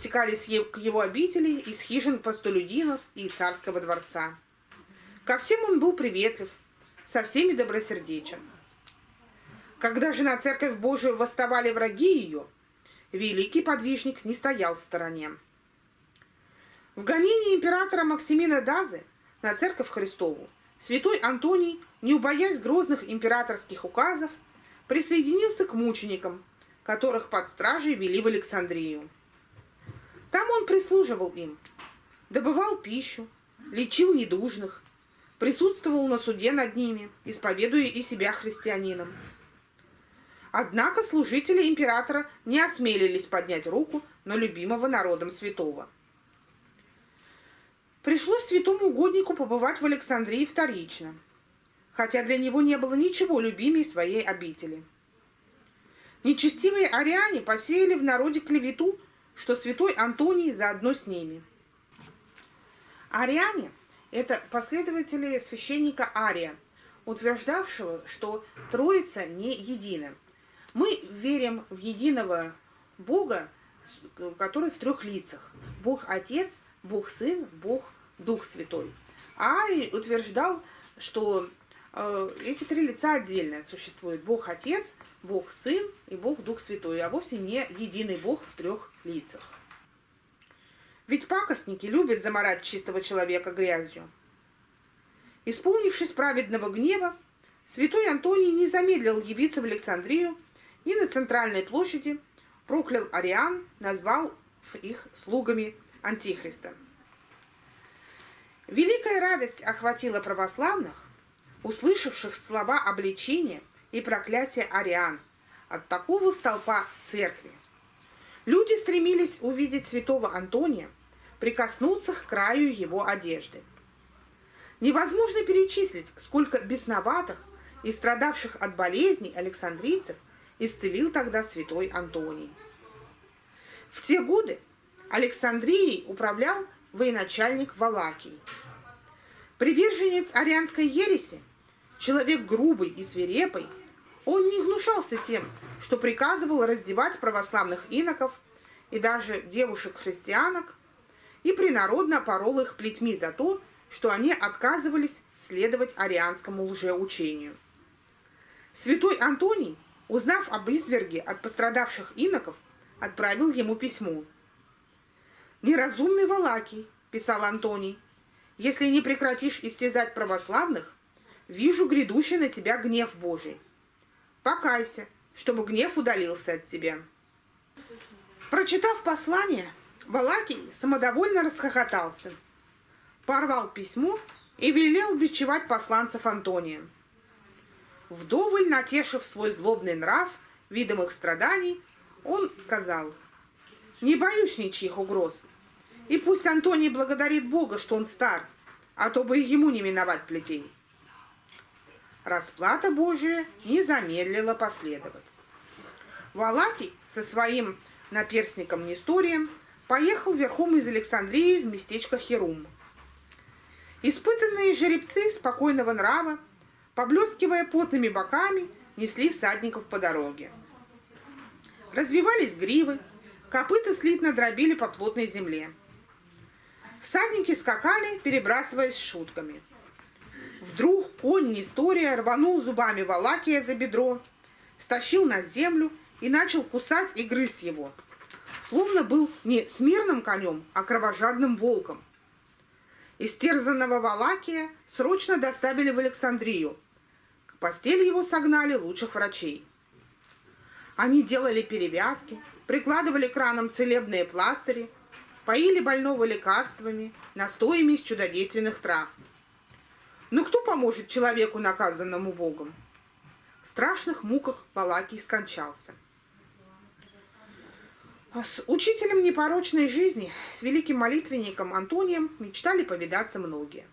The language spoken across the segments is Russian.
стекались к его обители из хижин простолюдинов и царского дворца. Ко всем он был приветлив, со всеми добросердечен. Когда же на церковь Божию восставали враги ее, великий подвижник не стоял в стороне. В гонении императора Максимина Дазы на церковь Христову святой Антоний, не убоясь грозных императорских указов, присоединился к мученикам, которых под стражей вели в Александрию. Там он прислуживал им, добывал пищу, лечил недужных, присутствовал на суде над ними, исповедуя и себя христианином. Однако служители императора не осмелились поднять руку на любимого народом святого. Пришлось святому угоднику побывать в Александрии вторично, хотя для него не было ничего любимее своей обители. Нечестивые ариане посеяли в народе клевету, что святой Антоний заодно с ними. Ариане – это последователи священника Ария, утверждавшего, что Троица не едина. Мы верим в единого Бога, который в трех лицах. Бог Отец, Бог Сын, Бог Дух Святой. Арий утверждал, что эти три лица отдельно существуют. Бог Отец, Бог Сын и Бог Дух Святой, а вовсе не единый Бог в трех лицах. Ведь пакостники любят заморать чистого человека грязью. Исполнившись праведного гнева, святой Антоний не замедлил явиться в Александрию и на центральной площади проклял ариан, назвал их слугами Антихриста. Великая радость охватила православных, услышавших слова обличения и проклятия ариан от такого столпа церкви. Люди стремились увидеть святого Антония, прикоснуться к краю его одежды. Невозможно перечислить, сколько бесноватых и страдавших от болезней александрийцев исцелил тогда святой Антоний. В те годы Александрией управлял военачальник Валакий. Приверженец арианской ереси, человек грубый и свирепый, он не гнушался тем, что приказывал раздевать православных иноков и даже девушек-христианок, и принародно порол их плетьми за то, что они отказывались следовать арианскому лжеучению. Святой Антоний, узнав об изверге от пострадавших иноков, отправил ему письмо. «Неразумный Валакий», – писал Антоний, – «если не прекратишь истязать православных, вижу грядущий на тебя гнев Божий. Покайся, чтобы гнев удалился от тебя». Прочитав послание, Валакий самодовольно расхохотался, порвал письмо и велел бичевать посланцев Антония. Вдоволь натешив свой злобный нрав видом их страданий, он сказал, «Не боюсь ничьих угроз, и пусть Антоний благодарит Бога, что он стар, а то бы ему не миновать плетей». Расплата Божия не замедлила последовать. Валакий со своим наперсником Несторием поехал верхом из Александрии в местечко Херум. Испытанные жеребцы спокойного нрава, поблескивая потными боками, несли всадников по дороге. Развивались гривы, копыта слитно дробили по плотной земле. Всадники скакали, перебрасываясь шутками. Вдруг конь Нестория рванул зубами Валакия за бедро, стащил на землю и начал кусать и грызть его – словно был не смирным конем, а кровожадным волком. Истерзанного Валакия срочно доставили в Александрию. К постели его согнали лучших врачей. Они делали перевязки, прикладывали к ранам целебные пластыри, поили больного лекарствами, настоями из чудодейственных трав. Но кто поможет человеку, наказанному Богом? В страшных муках Валакий скончался. С учителем непорочной жизни, с великим молитвенником Антонием мечтали повидаться многие.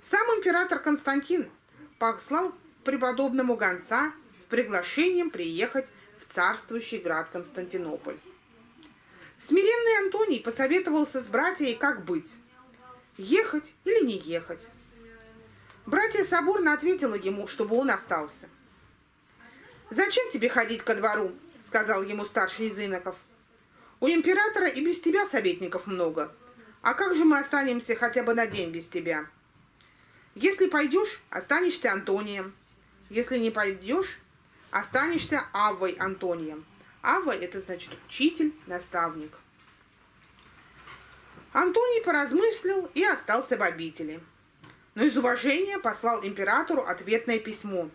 Сам император Константин послал преподобному гонца с приглашением приехать в царствующий град Константинополь. Смиренный Антоний посоветовался с братьями, как быть – ехать или не ехать. Братья соборно ответила ему, чтобы он остался. «Зачем тебе ходить ко двору?» — сказал ему старший из иноков. У императора и без тебя советников много. А как же мы останемся хотя бы на день без тебя? Если пойдешь, останешься Антонием. Если не пойдешь, останешься Аввой Антонием. Авва – это значит учитель, наставник. Антоний поразмыслил и остался в обители. Но из уважения послал императору ответное письмо,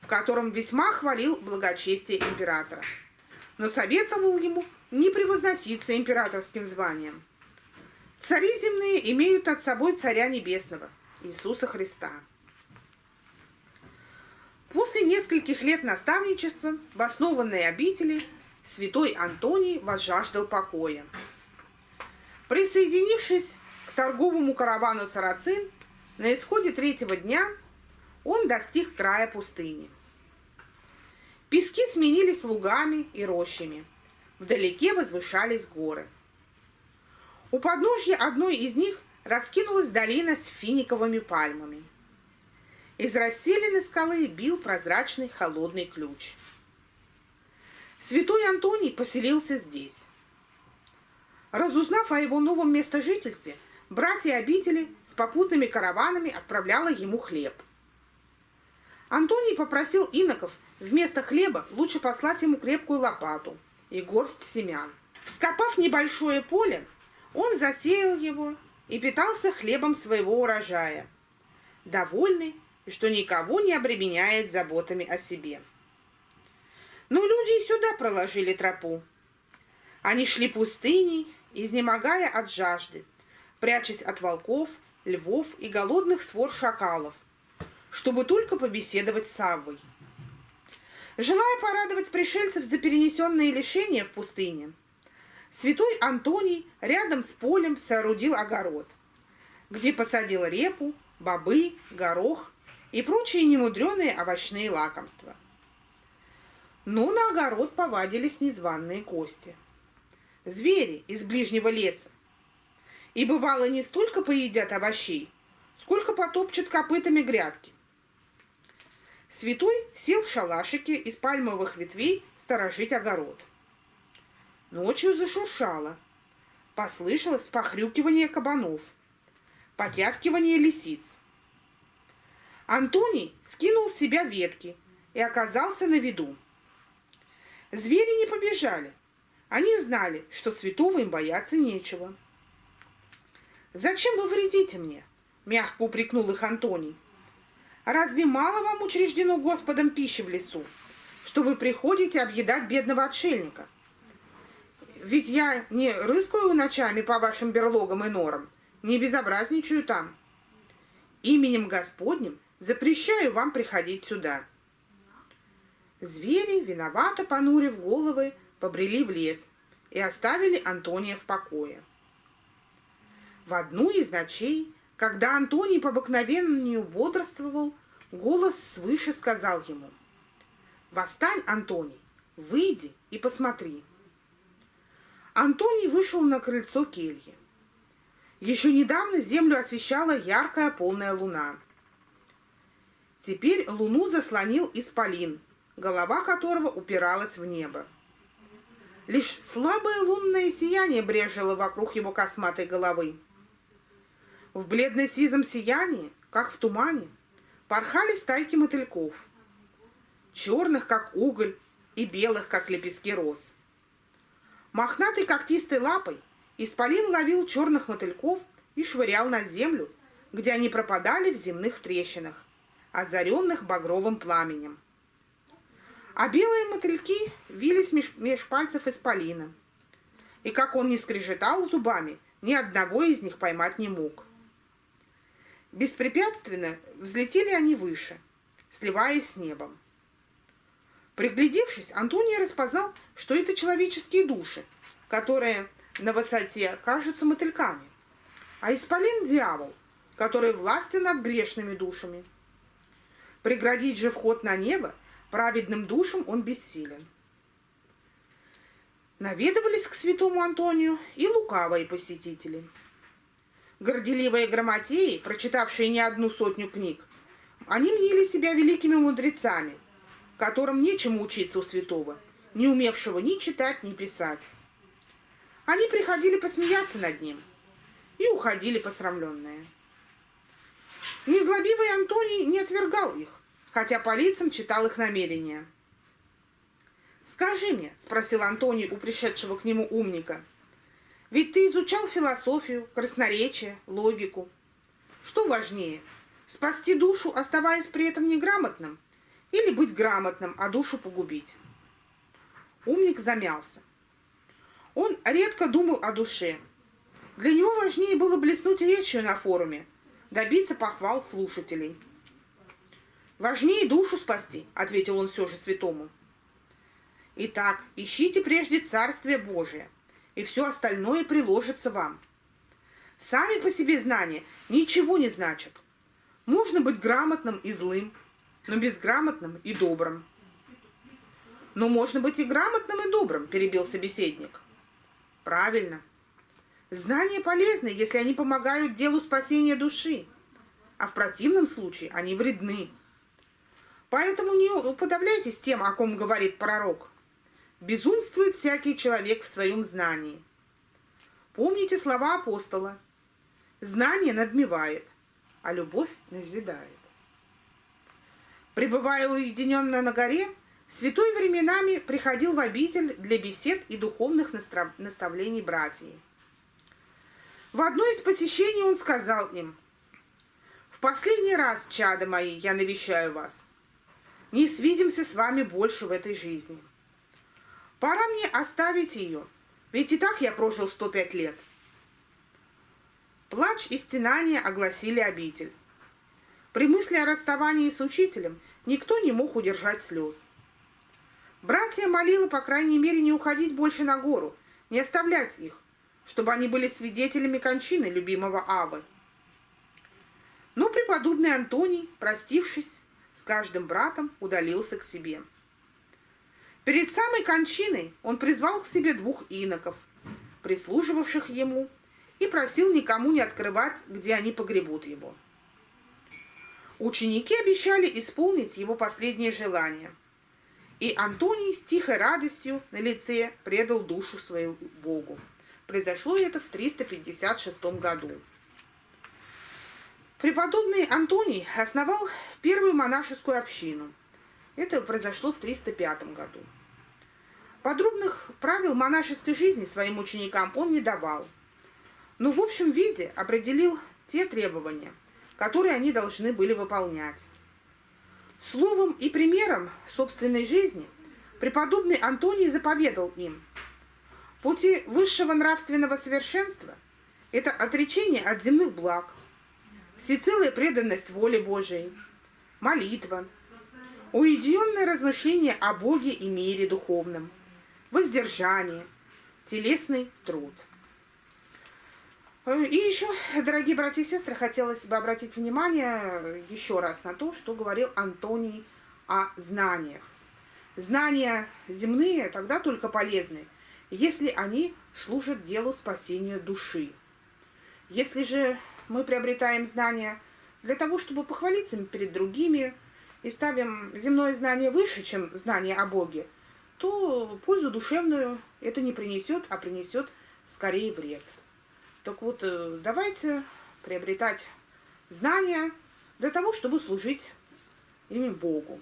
в котором весьма хвалил благочестие императора. Но советовал ему не превозноситься императорским званием. Цари земные имеют над собой Царя Небесного, Иисуса Христа. После нескольких лет наставничества в основанной обители святой Антоний возжаждал покоя. Присоединившись к торговому каравану сарацин, на исходе третьего дня он достиг края пустыни. Пески сменились лугами и рощами. Вдалеке возвышались горы. У подножья одной из них раскинулась долина с финиковыми пальмами. Из расселенной скалы бил прозрачный холодный ключ. Святой Антоний поселился здесь. Разузнав о его новом местожительстве, братья обители с попутными караванами отправляла ему хлеб. Антоний попросил иноков вместо хлеба лучше послать ему крепкую лопату и горсть семян. Вскопав небольшое поле, он засеял его и питался хлебом своего урожая, довольный, что никого не обременяет заботами о себе. Но люди и сюда проложили тропу. Они шли пустыней, изнемогая от жажды, прячась от волков, львов и голодных свор шакалов, чтобы только побеседовать с Саввой. Желая порадовать пришельцев за перенесенные лишения в пустыне, святой Антоний рядом с полем соорудил огород, где посадил репу, бобы, горох и прочие немудреные овощные лакомства. Но на огород повадились незваные кости – звери из ближнего леса. И бывало не столько поедят овощей, сколько потопчут копытами грядки. Святой сел в шалашике из пальмовых ветвей сторожить огород. Ночью зашуршало. Послышалось похрюкивание кабанов, потявкивание лисиц. Антоний скинул с себя ветки и оказался на виду. Звери не побежали, они знали, что святого им бояться нечего. «Зачем вы вредите мне?» – мягко упрекнул их Антоний. «Разве мало вам учреждено Господом пищи в лесу, что вы приходите объедать бедного отшельника? Ведь я не рыскаю ночами по вашим берлогам и норам, не безобразничаю там. Именем Господним запрещаю вам приходить сюда». Звери, виновато понурив головы, побрели в лес и оставили Антония в покое. В одну из ночей, когда Антоний по обыкновению бодрствовал, голос свыше сказал ему, «Восстань, Антоний, выйди и посмотри». Антоний вышел на крыльцо кельи. Еще недавно землю освещала яркая полная луна. Теперь луну заслонил исполин, голова которого упиралась в небо. Лишь слабое лунное сияние брежило вокруг его косматой головы. В бледно-сизом сиянии, как в тумане, порхали стайки мотыльков, черных, как уголь, и белых, как лепестки роз. Мохнатой когтистой лапой Исполин ловил черных мотыльков и швырял на землю, где они пропадали в земных трещинах, озаренных багровым пламенем а белые мотыльки вились меж, меж пальцев исполина. И как он не скрежетал зубами, ни одного из них поймать не мог. Беспрепятственно взлетели они выше, сливаясь с небом. Приглядевшись, Антоний распознал, что это человеческие души, которые на высоте кажутся мотыльками, а исполин – дьявол, который властен над грешными душами. Преградить же вход на небо – праведным душам он бессилен. Наведывались к святому Антонию и лукавые посетители. Горделивые грамотеи, прочитавшие не одну сотню книг, они мнили себя великими мудрецами, которым нечему учиться у святого, не умевшего ни читать, ни писать. они приходили посмеяться над ним и уходили посрамленные. Незлобивый Антоний не отвергал их, хотя по лицам читал их намерения. «Скажи мне», — спросил Антоний у пришедшего к нему умника, «ведь ты изучал философию, красноречие, логику. Что важнее, спасти душу, оставаясь при этом неграмотным, или быть грамотным, а душу погубить?» Умник замялся. Он редко думал о душе. Для него важнее было блеснуть речью на форуме, добиться похвал слушателей. «Важнее душу спасти», — ответил он все же святому. «Итак, ищите прежде Царствие Божие, и все остальное приложится вам. Сами по себе знания ничего не значат. Можно быть грамотным и злым, но безграмотным и добрым. Но можно быть и грамотным, и добрым, перебил собеседник. Правильно. Знания полезны, если они помогают делу спасения души, а в противном случае они вредны. Поэтому не уподобляйтесь тем, о ком говорит пророк. Безумствует всякий человек в своем знании. Помните слова апостола. Знание надмевает, а любовь назидает. Пребывая уединенно на горе, Святой временами приходил в обитель для бесед и духовных наставлений братьев. В одно из посещений он сказал им, «В последний раз, чада мои, я навещаю вас. Не свидимся с вами больше в этой жизни. Пора мне оставить ее, ведь и так я прожил 105 лет». Плач и стенания огласили обитель. При мысли о расставании с учителем никто не мог удержать слез. Братья молила, по крайней мере, не уходить больше на гору, не оставлять их, чтобы они были свидетелями кончины любимого Авы. Но преподобный Антоний, простившись с каждым братом, удалился к себе. Перед самой кончиной он призвал к себе двух иноков, прислуживавших ему, и просил никому не открывать, где они погребут его. Ученики обещали исполнить его последнее желание – и Антоний с тихой радостью на лице предал душу свою Богу. Произошло это в 356 году. Преподобный Антоний основал первую монашескую общину. Это произошло в 305 году. Подробных правил монашеской жизни своим ученикам он не давал, но в общем виде определил те требования, которые они должны были выполнять. Словом и примером собственной жизни преподобный Антоний заповедал им. Пути высшего нравственного совершенства – это отречение от земных благ, всецелая преданность воле Божией, молитва, уединенное размышление о Боге и мире духовном, воздержание, телесный труд – Э, и еще, дорогие братья и сестры, хотелось бы обратить внимание еще раз на то, что говорил Антоний о знаниях. Знания земные тогда только полезны, если они служат делу спасения души. Если же мы приобретаем знания для того, чтобы похвалиться перед другими и ставим земное знание выше, чем знание о Боге, то пользу душевную это не принесет, а принесет скорее вред. Так вот, э, давайте приобретать знания для того, чтобы служить именно Богу.